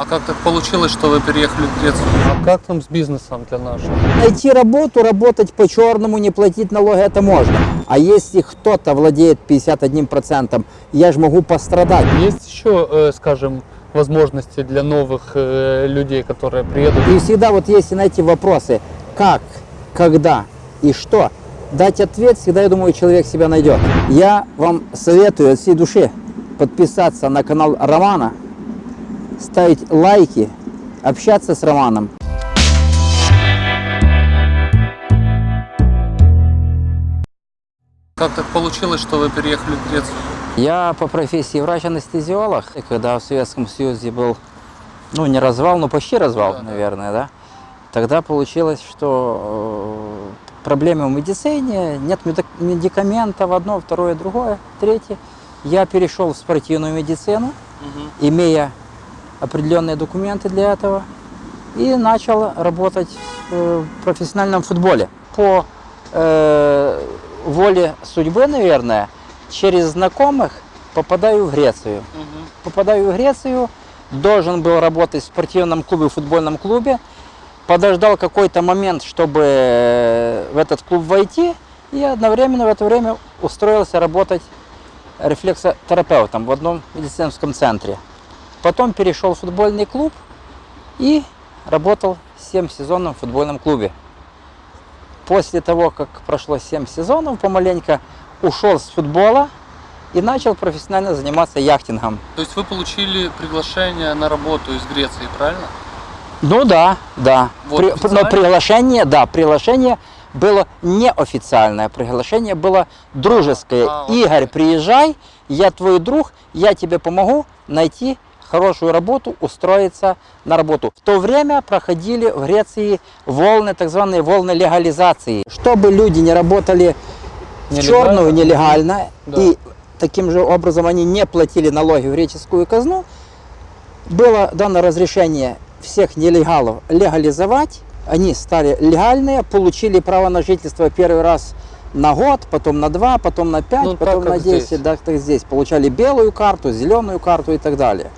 А как так получилось, что вы переехали в Грецию? А как там с бизнесом для нашего? Найти работу, работать по-черному, не платить налоги, это можно. А если кто-то владеет 51%, я же могу пострадать. Есть еще, э, скажем, возможности для новых э, людей, которые приедут? И всегда вот если на эти вопросы, как, когда и что, дать ответ, всегда, я думаю, человек себя найдет. Я вам советую от всей души подписаться на канал Романа, ставить лайки, общаться с Романом. Как так получилось, что вы переехали в Грецию? Я по профессии врач-анестезиолог. И когда в Советском Союзе был, ну не развал, но почти развал, Да, наверное, да, тогда получилось, что э, проблемы в медицине, нет медик- медикаментов, одно, второе, другое, третье. Я перешел в спортивную медицину, имея определенные документы для этого, и начал работать э, в профессиональном футболе. По э, воле судьбы, наверное, через знакомых попадаю в Грецию. Попадаю в Грецию, должен был работать в спортивном клубе, в футбольном клубе, подождал какой-то момент, чтобы э, в этот клуб войти, и одновременно в это время устроился работать рефлексотерапевтом в одном медицинском центре. Потом перешел в футбольный клуб и работал 7 сезонов в футбольном клубе. После того, как прошло 7 сезонов, помаленько ушел с футбола и начал профессионально заниматься яхтингом. То есть вы получили приглашение на работу из Греции, правильно? Ну да, да. Вот При- официально? но приглашение, да, приглашение было неофициальное, приглашение было дружеское. А, Игорь, приезжай, я твой друг, я тебе помогу найти хорошую работу, устроиться на работу. В то время проходили в Греции волны, так званые волны легализации. Чтобы люди не работали в черную нелегально, Да. и таким же образом они не платили налоги в греческую казну, было дано разрешение всех нелегалов легализовать. Они стали легальные, получили право на жительство первый раз на год, потом на два, потом на пять, Ну, так, потом как на 10, здесь. да, так здесь. Получали белую карту, зеленую карту и так далее.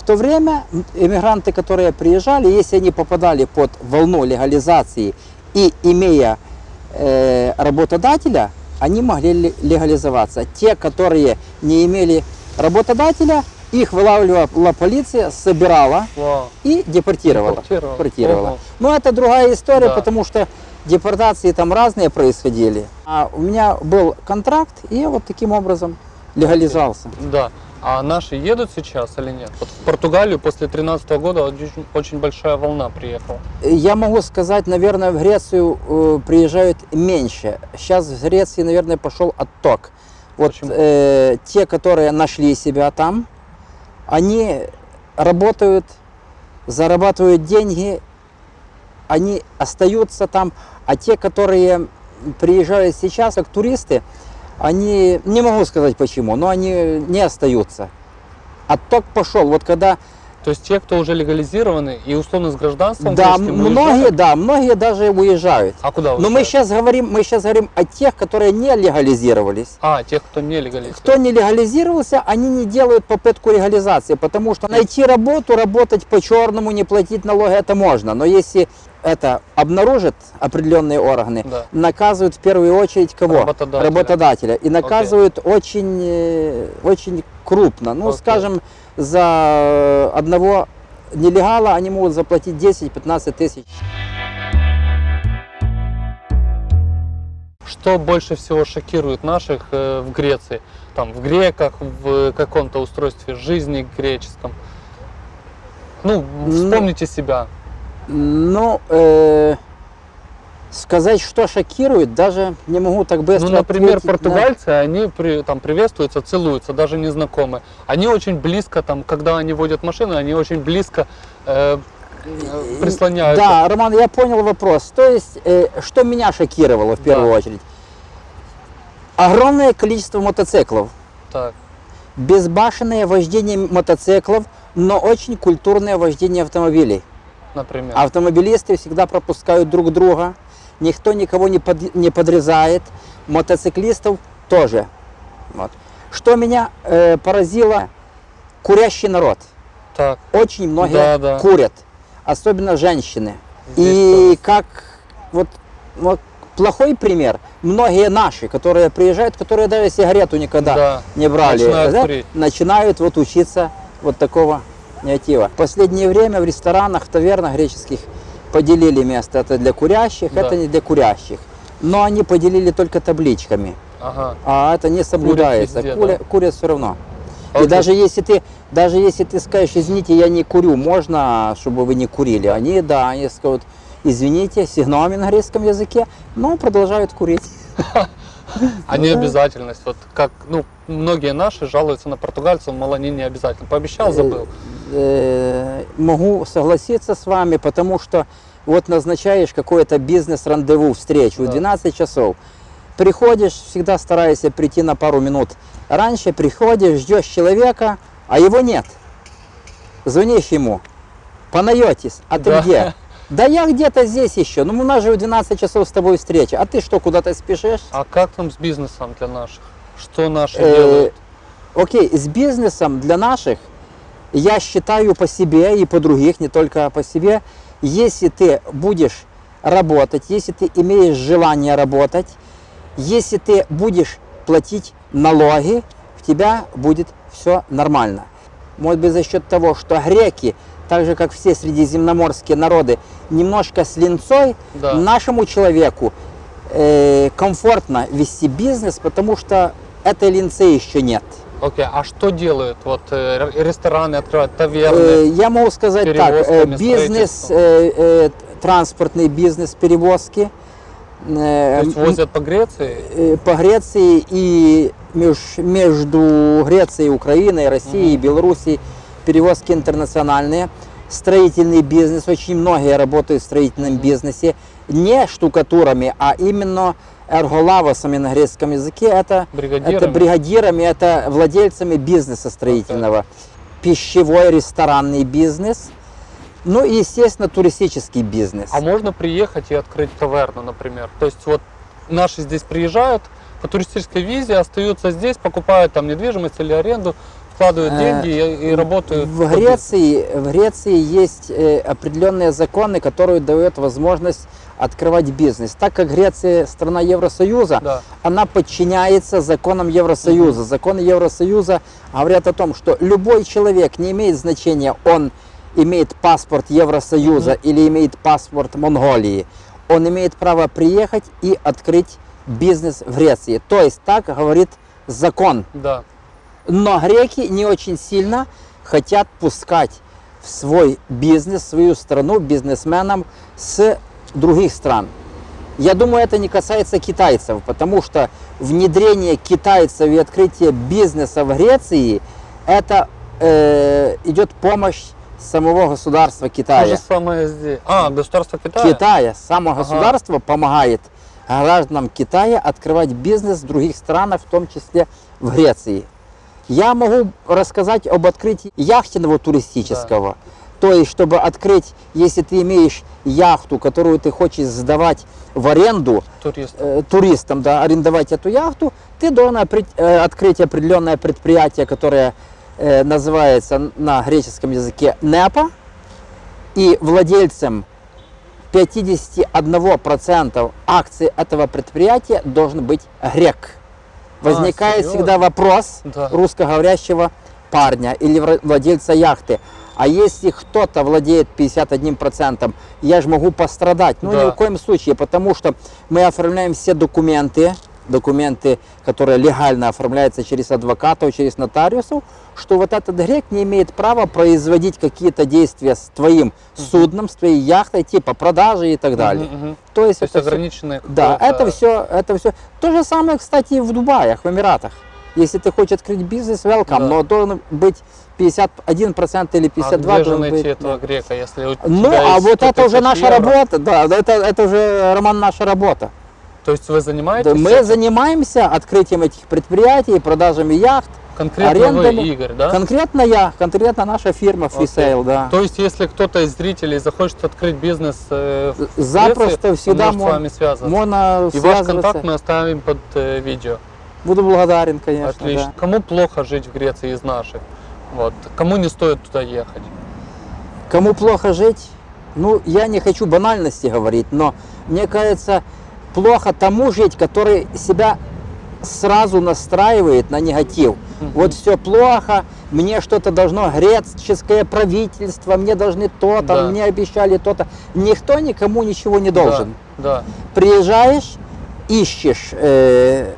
В то время иммигранты, которые приезжали, если они попадали под волну легализации и имея э, работодателя, они могли ле- легализоваться. Те, которые не имели работодателя, их вылавливала полиция, собирала Вау. и депортировала. Депортировала. депортировала. Ого. Но это другая история, Да. потому что депортации там разные происходили. А у меня был контракт, и я вот таким образом легализовался. Да. А наши едут сейчас или нет? Вот в Португалию после 2013 года очень, очень большая волна приехала. Я могу сказать, наверное, в Грецию э, приезжают меньше. Сейчас в Греции, наверное, пошел отток. Вот Почему? э, те, которые нашли себя там, они работают, зарабатывают деньги, они остаются там, а те, которые приезжают сейчас как туристы, они, не могу сказать почему, но они не остаются. Отток пошел. Вот когда То есть те, кто уже легализированы и условно с гражданством да, многие, уезжают? да, многие даже уезжают. А куда Но мы уезжают? сейчас говорим, мы сейчас говорим о тех, которые не легализировались. А, тех, кто не легализирован. Кто не легализировался, они не делают попытку легализации, потому что найти работу, работать по-черному, не платить налоги, это можно. Но если это обнаружат определенные органы, Да. наказывают в первую очередь кого? Работодателя. Работодателя. И наказывают очень, э, очень крупно. Ну, Окей. скажем, за одного нелегала они могут заплатить 10-15 тысяч. Что больше всего шокирует наших э, в Греции? Там, в греках, в каком-то устройстве жизни греческом? Ну, вспомните себя. Ну, э, сказать, что шокирует, даже не могу так быстро Ну, например, ответить на- португальцы, они при, там приветствуются, целуются, даже незнакомые. Они очень близко, там, когда они водят машину, они очень близко э, прислоняются. Да, Роман, я понял вопрос. То есть, э, что меня шокировало в первую Да. очередь? Огромное количество мотоциклов, Так, безбашенное вождение мотоциклов, но очень культурное вождение автомобилей. Например. Автомобилисты всегда пропускают друг друга, никто никого не, под- не подрезает, мотоциклистов тоже. Вот. Что меня э, поразило, курящий народ. Так, Очень многие Да, да. курят, особенно женщины. Здесь И как вот, вот плохой пример, многие наши, которые приезжают, которые даже сигарету никогда Да, не брали, начинают да, начинают вот учиться вот такого негатива. В последнее время в ресторанах, в тавернах греческих поделили место. Это для курящих, Да. это не для курящих. Но они поделили только табличками, ага. а это не соблюдается. везде, Куря- да. Курят все равно. А И вот даже если ты, даже если ты скажешь, извините, я не курю, можно, чтобы вы не курили? Они, да, они скажут, извините, сигналами на греческом языке, но продолжают курить. А не обязательность. Вот как, ну, многие наши жалуются на португальцев, мол, они не обязательно. Пообещал, забыл. Э, Могу согласиться с вами, потому что вот назначаешь какое-то бизнес-рандеву, встречу в Да. 12 часов. Приходишь, всегда старайся прийти на пару минут раньше, приходишь, ждешь человека, а его нет. Звонишь ему, панаетис, а ты Да. где? Да я где-то здесь еще, ну у нас же в 12 часов с тобой встреча, а ты что, куда-то спешишь? А как там с бизнесом для наших? Что наши Э, делают? Окей, с бизнесом для наших, я считаю по себе и по других, не только по себе, если ты будешь работать, если ты имеешь желание работать, если ты будешь платить налоги, у тебя будет все нормально. Может быть за счет того, что греки, так же как все средиземноморские народы, немножко с линцой, Да. нашему человеку э, комфортно вести бизнес, потому что этой линцы еще нет. Окей, а что делают? Вот э, рестораны открывают, таверны. Э, Я могу сказать так, э, бизнес, транспортный бизнес, перевозки То есть возят по Греции? по Греции и меж- между Грецией, Украиной, Россией, Белоруссией перевозки интернациональные. Строительный бизнес, очень многие работают в строительном бизнесе, не штукатурами, а именно эрголавосами на греческом языке. Это, Бригадирами? это бригадирами, это владельцами бизнеса строительного. Пищевой, ресторанный бизнес. Ну и, естественно, туристический бизнес. А можно приехать и открыть таверну, например? То есть вот наши здесь приезжают по туристической визе, остаются здесь, покупают там недвижимость или аренду, вкладывают Э, деньги и, и работают. В. Греции, в Греции есть э, определенные законы, которые дают возможность открывать бизнес. Так как Греция страна Евросоюза, Да. она подчиняется законам Евросоюза. Законы Евросоюза говорят о том, что любой человек, не имеет значения, он имеет паспорт Евросоюза или имеет паспорт Монголии, он имеет право приехать и открыть бизнес в Греции. То есть так говорит закон. Да. Но греки не очень сильно хотят пускать в свой бизнес, в свою страну бизнесменам с других стран. Я думаю, это не касается китайцев, потому что внедрение китайцев и открытие бизнеса в Греции, это э, идет помощь самого государства То Китая. же самое здесь. А, государство Китая? Китая, само Ага. государство помогает гражданам Китая открывать бизнес в других странах, в том числе в Греции. Я могу рассказать об открытии яхтенного туристического. То есть, чтобы открыть, если ты имеешь яхту, которую ты хочешь сдавать в аренду Турист. э, туристам, да, арендовать эту яхту, ты должен опре- э, открыть определенное предприятие, которое э, называется на греческом языке НЕПА, и владельцем 51% акций этого предприятия должен быть грек. Возникает серьезно? всегда вопрос Да. русскоговорящего парня или владельца яхты. А если кто-то владеет 51%, я же могу пострадать. Ну, ни Да. в коем случае, потому что мы оформляем все документы, документы, которые легально оформляются через адвокатов, через нотариусов, что вот этот грек не имеет права производить какие-то действия с твоим судном, с твоей яхтой, типа продажи и так далее. Мгм, мгм. То есть, То есть это всё- ограниченные да, это все, это все. То же самое, кстати, и в Дубаях, в Эмиратах. Если ты хочешь открыть бизнес, welcome, Да. но должен быть 51% или А 52% где же найти быть. этого грека, если у Ну, а вот 100 это уже наша евро? работа, да, это, это уже, Роман, наша работа. То есть вы занимаетесь Да, мы этим? занимаемся открытием этих предприятий, продажами яхт. конкретно арендами. вы, Игорь, да? Конкретно я, конкретно наша фирма Freesale, да. То есть, если кто-то из зрителей захочет открыть бизнес э, в Запросто Греции, всегда он может с мон- вами связываться. можно И ваш контакт мы оставим под э, видео. Буду благодарен, конечно. Отлично. да. Кому плохо жить в Греции из наших? Вот. Кому не стоит туда ехать? Кому плохо жить? Ну, я не хочу банальности говорить, но мне кажется, плохо тому жить, который себя сразу настраивает на негатив. Вот все плохо, мне что-то должно, греческое правительство, мне должны то-то, Да. мне обещали то-то. Никто никому ничего не должен. Да, Приезжаешь, ищешь э,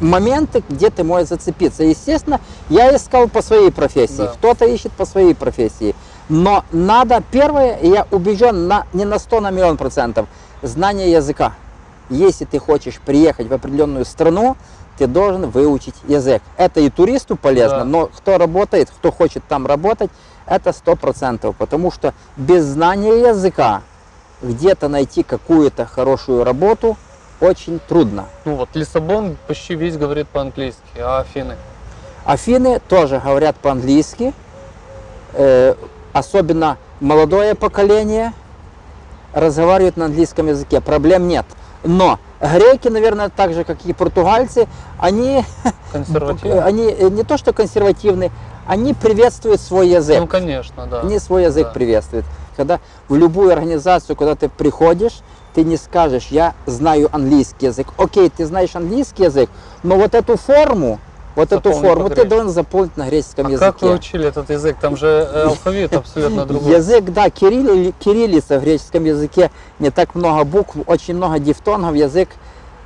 моменты, где ты можешь зацепиться. Естественно, я искал по своей профессии, Да. кто-то ищет по своей профессии. Но надо, первое, я убежден на, не на 100, на миллион процентов, знание языка. Если ты хочешь приехать в определенную страну, ты должен выучить язык. Это и туристу полезно, Да. но кто работает, кто хочет там работать, это сто процентов. Потому что без знания языка где-то найти какую-то хорошую работу очень трудно. Ну вот Лиссабон почти весь говорит по-английски, а Афины? Афины тоже говорят по-английски, э, особенно молодое поколение разговаривает на английском языке, проблем нет. Но греки, наверное, так же, как и португальцы, они, они э, не то что консервативны, они приветствуют свой язык. Ну, конечно, да. Они свой язык Да. приветствуют. Когда в любую организацию, куда ты приходишь, ты не скажешь, я знаю английский язык. Окей, ты знаешь английский язык, но вот эту форму, вот эту Заполни форму ты должен заполнить на греческом А языке. как вы учили этот язык? Там же э, алфавит абсолютно другой. Язык, да, кирилли- кириллица в греческом языке, не так много букв, очень много дифтонгов, язык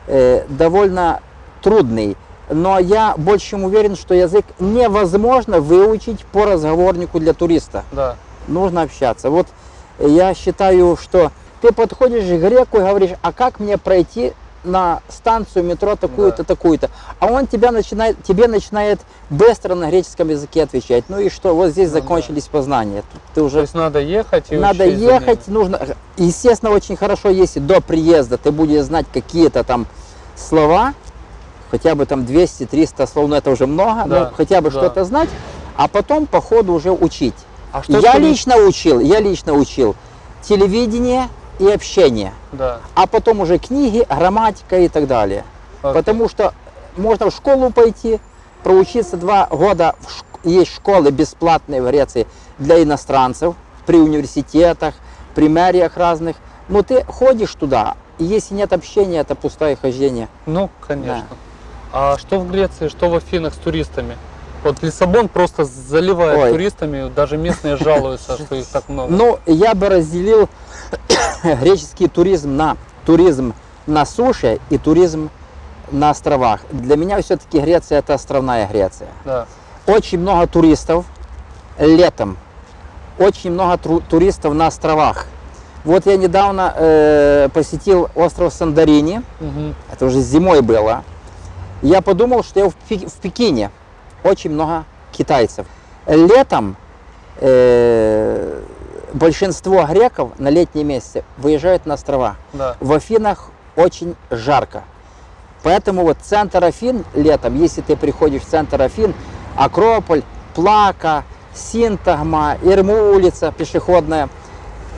э, довольно трудный. Но я больше чем уверен, что язык невозможно выучить по разговорнику для туриста. Да. нужно общаться. Вот я считаю, что ты подходишь к греку и говоришь, а как мне пройти на станцию метро такую-то, Да. такую-то. А он тебя начинает, тебе начинает быстро на греческом языке отвечать. Ну и что, вот здесь Ну да. закончились познания. Тут Ты То уже есть надо ехать и надо ехать, нужно. Естественно, очень хорошо, если до приезда ты будешь знать какие-то там слова, хотя бы там 200-300 слов, но это уже много, Да, но хотя бы да. что-то знать, а потом по ходу уже учить. А что Я лично учил, я лично учил телевидение и общение, Да. а потом уже книги, грамматика и так далее. окей. Потому что можно в школу пойти, проучиться два года, есть школы бесплатные в Греции для иностранцев, при университетах, при мэриях разных. Но ты ходишь туда, и если нет общения, это пустое хождение. Ну, конечно. А что в Греции, что в Афинах с туристами? Вот Лиссабон просто заливает Ой. туристами, даже местные жалуются, что их так много. Ну, я бы разделил греческий туризм на туризм на суше и туризм на островах. Для меня все-таки Греция это островная Греция. Да. Очень много туристов летом, очень много туристов на островах. Вот я недавно э, посетил остров Сандарини, Мгм. это уже зимой было. Я подумал, что я в, Пек- в Пекине. Очень много китайцев. Летом э, большинство греков на летние месяцы выезжают на острова. Да. В Афинах очень жарко. Поэтому вот центр Афин летом, если ты приходишь в центр Афин, Акрополь, Плака, Синтагма, Ирму улица пешеходная,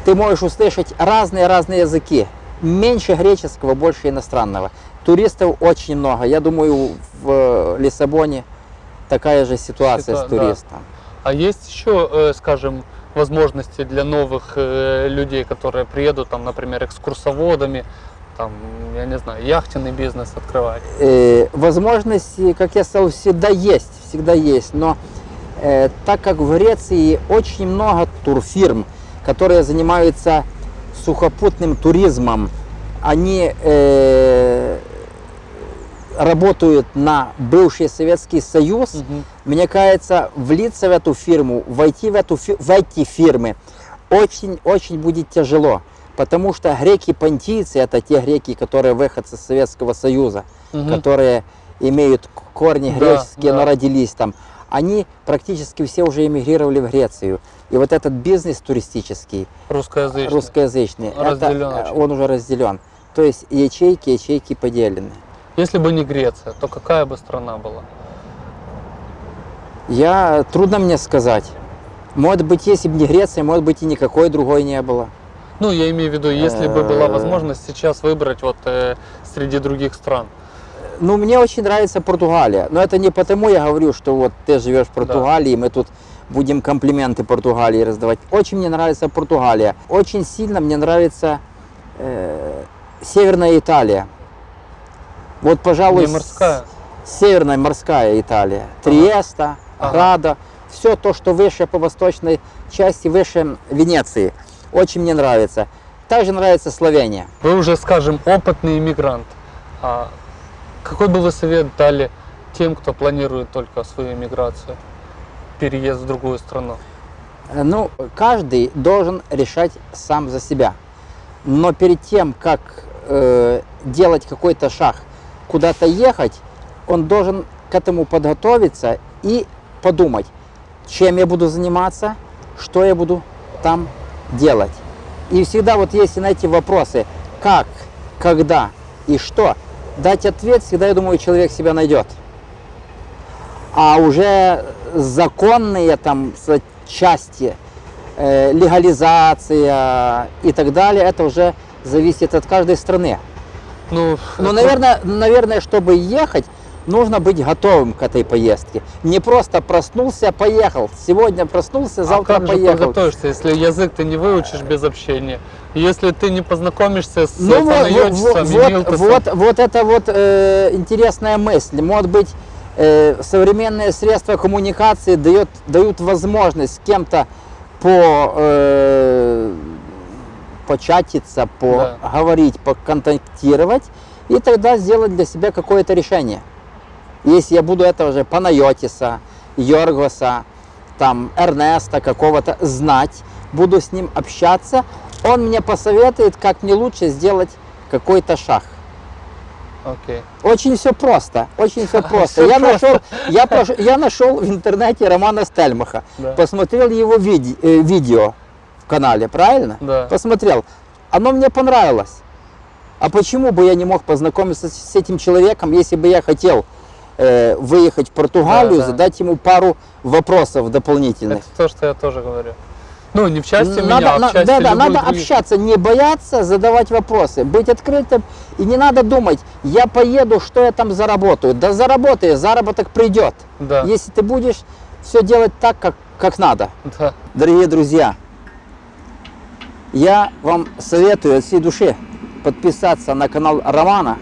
ты можешь услышать разные-разные языки. Меньше греческого, больше иностранного. Туристов очень много. Я думаю, в э, Лиссабоне такая же ситуация Ситуа- с да. туристом. А есть еще, э, скажем, возможности для новых э, людей, которые приедут, там, например, экскурсоводами, там, я не знаю, яхтенный бизнес открывать? Э, возможности, как я сказал, всегда есть, всегда есть. Но э, так как в Греции очень много турфирм, которые занимаются сухопутным туризмом, они э, работают на бывший Советский Союз, Мгм. мне кажется, влиться в эту фирму, войти в, эту, в эти фирмы очень-очень будет тяжело. Потому что греки-понтийцы, это те греки, которые выходцы из Советского Союза, Мгм. которые имеют корни Да, греческие, да. но родились там, они практически все уже эмигрировали в Грецию. И вот этот бизнес туристический, Русскоязычный. русскоязычный, это, очень. он уже разделен. То есть ячейки, ячейки поделены. Если бы не Греция, то какая бы страна была? Я трудно мне сказать. Может быть, если бы не Греция, может быть, и никакой другой не было. Ну, я имею в виду, если бы была Э. возможность сейчас выбрать вот э, среди других стран. Ну, мне очень нравится Португалия. Но это не потому я говорю, что вот ты живешь в Португалии, мы тут будем комплименты Португалии раздавать. Очень мне нравится Португалия. Очень сильно мне нравится э, Северная Италия. Вот, пожалуй, Не морская. Северная морская Италия. Триеста, Ага. Рада. Все то, что выше по восточной части, выше Венеции. Очень мне нравится. Также нравится Словения. Вы уже, скажем, опытный иммигрант. А какой бы вы совет дали тем, кто планирует только свою иммиграцию, переезд в другую страну? Э, Ну, каждый должен решать сам за себя. Но перед тем, как э, делать какой-то шаг, куда-то ехать, он должен к этому подготовиться и подумать, чем я буду заниматься, что я буду там делать. И всегда вот если на эти вопросы, как, когда и что, дать ответ, всегда, я думаю, человек себя найдет. А уже законные там части, э, легализация и так далее, это уже зависит от каждой страны. Ну, Но, это- наверное, наверное, чтобы ехать, нужно быть готовым к этой поездке. Не просто проснулся, поехал. Сегодня проснулся, а завтра как же поехал. подготовишься, если язык ты не выучишь без общения? Если ты не познакомишься с Ну вот, вот, вот, вот, вот это вот э, интересная мысль. Может быть, э, современные средства коммуникации дают, дают возможность с кем-то по, э, початиться, поговорить, поконтактировать, и тогда сделать для себя какое-то решение. Если я буду этого же Панайотиса, Йоргоса, там, Эрнеста какого-то знать, буду с ним общаться, он мне посоветует, как мне лучше сделать какой-то шаг. Окей. Очень все просто, очень все просто. Всё Я просто. нашел, я, прош- я нашел в интернете Романа Стельмаха, Да. посмотрел его виде- э, видео в канале, правильно? Да. Посмотрел. Оно мне понравилось. А почему бы я не мог познакомиться с этим человеком, если бы я хотел э, выехать в Португалию, Да, да. задать ему пару вопросов дополнительных? Это то, что я тоже говорю. Ну, не в части Надо- меня, а на- в части да, да, надо других. общаться, не бояться задавать вопросы, быть открытым. И не надо думать, я поеду, что я там заработаю. Да заработаешь, заработок придет. Да, Если ты будешь все делать так, как, как надо. да. Дорогие друзья, я вам советую от всей души подписаться на канал Романа,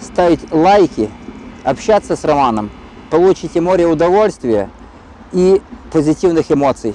ставить лайки, общаться с Романом. Получите море удовольствия и позитивных эмоций.